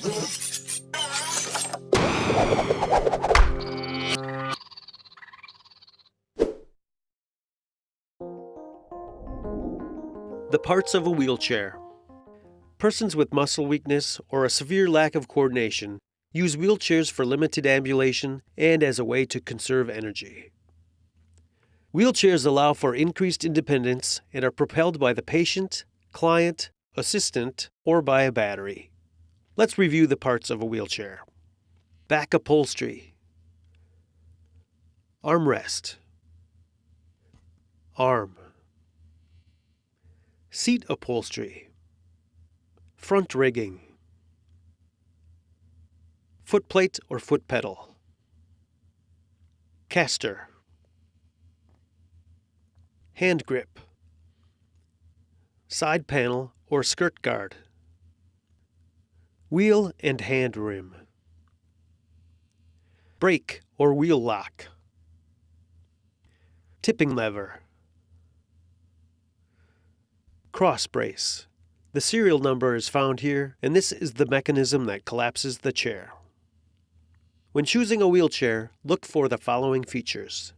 The parts of a wheelchair. Persons with muscle weakness or a severe lack of coordination use wheelchairs for limited ambulation and as a way to conserve energy. Wheelchairs allow for increased independence and are propelled by the patient, client, assistant, or by a battery. Let's review the parts of a wheelchair. Back upholstery, armrest, arm, seat upholstery, front rigging, footplate or foot pedal, caster, hand grip, side panel or skirt guard, wheel and hand rim, brake or wheel lock, tipping lever, cross brace. The serial number is found here, and this is the mechanism that collapses the chair. When choosing a wheelchair, look for the following features.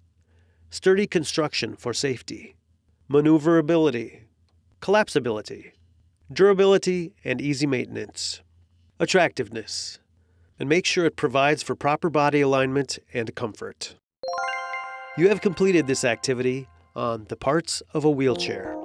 Sturdy construction for safety, maneuverability, collapsibility, durability, and easy maintenance, attractiveness, and make sure it provides for proper body alignment and comfort. You have completed this activity on the parts of a wheelchair.